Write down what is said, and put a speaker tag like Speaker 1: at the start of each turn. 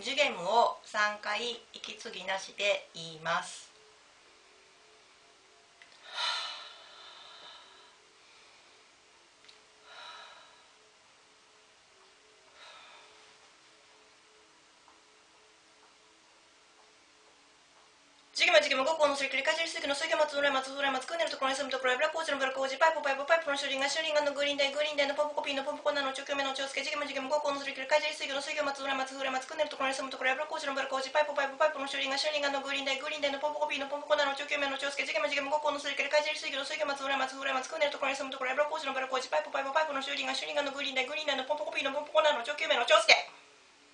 Speaker 1: ジュゲムを3回息継ぎなしで言います。次元次元五個のすり切りかじりすぎの水魚松浦松浦松くねるところに住むところやブラコーチのブラコーチパイプパイプパイプのシュリンガシュリンガのグリーンダイグリーンダイのポンポコピーのポポコナの長距目の長介次元次元五個のすり切りかじりすぎの水魚松浦松浦松くねるところに住むところブラコーチのブラコーチパイプパイプパイプのシュリンガシュリンガのグリーンダイグリーンダイのポンポコピーのポンポコナの長距目の長介次元次元五個のすり切りかじりすぎの水魚松浦松浦松くねるところに住むところやブラコーチのブラコーチパイプパイプパイプのシュリンガシュリンガ